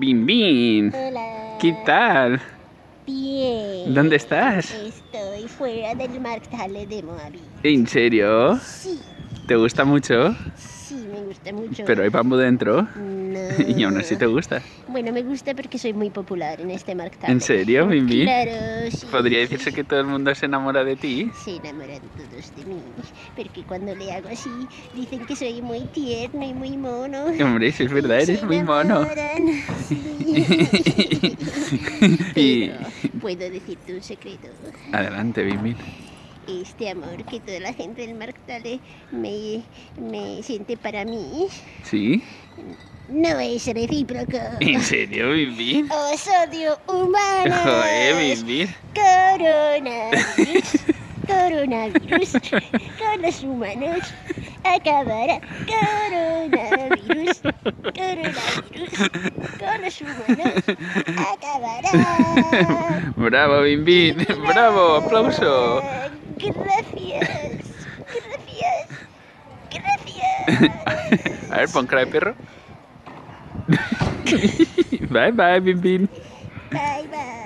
Bim Bim. Hola. ¿Qué tal? Bien. ¿Dónde estás? Estoy fuera del Markthalle de Moabit. ¿En serio? Sí, ¿Te gusta mucho? sí, gusta mucho. Pero hay bambú dentro. No. Y aún así te gusta. Bueno, me gusta porque soy muy popular en este Markthalle. ¿En serio, Bim? Claro, sí. Podría decirse que todo el mundo se enamora de ti. Se enamoran todos de mí, porque cuando le hago así, dicen que soy muy tierno y muy mono. Hombre, si es verdad, eres Se muy mono. sí. Pero, ¿puedo decirte un secreto? Adelante, Bim Bim. Este amor que toda la gente del Marktale me, me siente para mí ¿Sí? no es recíproco. ¿En serio, Bim Bim? Os odio humanos. Joder, Bim Bim. Coronavirus. Coronavirus. Con los humanos acabará. Coronavirus. Coronavirus. Con los humanos acabará. Bravo, Bim Bim. Bravo, aplauso. Gracias. Gracias. Gracias. A ver, pon cara de perro. Bye bye, Bim Bim. Bye bye.